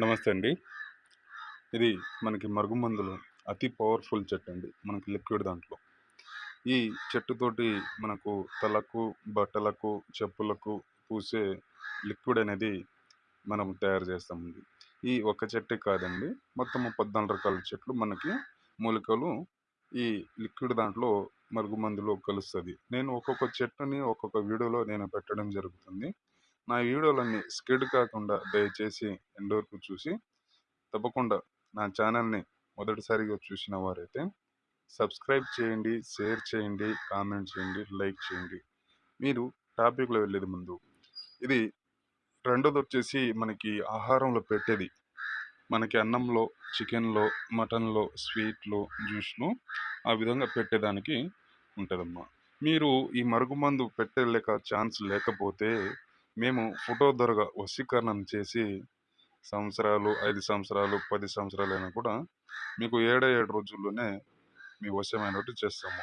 నమస్తే అండి. ఇది మనకి మరుగుమందులు అతి పవర్ఫుల్ చెట్టు అండి. మనకి లిక్విడ్ దాంట్లో. ఈ చెట్టుతోటి మనకు తలకు బట్టలకు చెప్పులకు పూసే లిక్విడ్ అనేది మనం తయారు చేస్తామండి. ఈ ఒక్క చెట్టు కాదండి. మొత్తం పద్నాలుగు రకాల చెట్లు మనకి మూలికలు ఈ లిక్విడ్ దాంట్లో మరుగుమందులో కలుస్తుంది. నేను ఒక్కొక్క చెట్టుని ఒక్కొక్క వీడియోలో నేను పెట్టడం జరుగుతుంది. నా వీడియోలన్నీ స్కిడ్ కాకుండా దయచేసి ఎండ్ వరకు చూసి తప్పకుండా నా ఛానల్ని మొదటిసారిగా చూసిన వారైతే సబ్స్క్రైబ్ చేయండి షేర్ చేయండి కామెంట్ చేయండి లైక్ చేయండి. మీరు టాపిక్లో వెళ్ళేది ముందు ఇది రెండోది వచ్చేసి మనకి ఆహారంలో పెట్టేది. మనకి అన్నంలో చికెన్లో మటన్లో స్వీట్లో జ్యూస్లో ఆ విధంగా పెట్టేదానికి ఉంటుందమ్మా. మీరు ఈ మరుగుమందు పెట్టలేక ఛాన్స్ లేకపోతే మేము ఫోటో ద్వారా వశీకరణం చేసి సంవత్సరాలు ఐదు సంవత్సరాలు పది సంవత్సరాలు అయినా కూడా మీకు ఏడే ఏడు రోజుల్లోనే మీ వశమైనట్టు చేస్తాము.